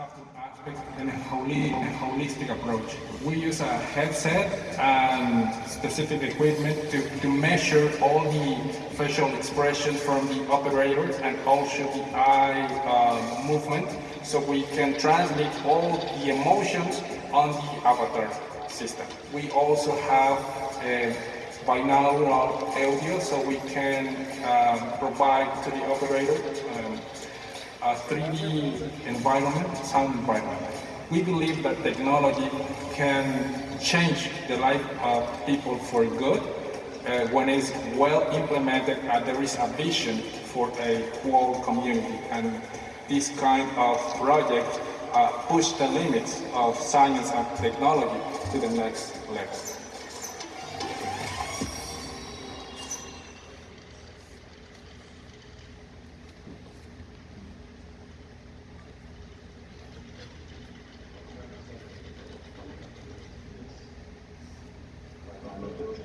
subtle aspects and a, holi- a holistic approach. We use a headset and specific equipment to, to measure all the facial expressions from the operators and also the eye uh, movement so we can translate all the emotions on the avatar system. We also have uh, binaural audio so we can um, provide to the operator um, a 3D environment, sound environment. We believe that technology can change the life of people for good uh, when it's well implemented and there is a vision for a whole community. And this kind of project uh, push the limits of science and technology to the next level.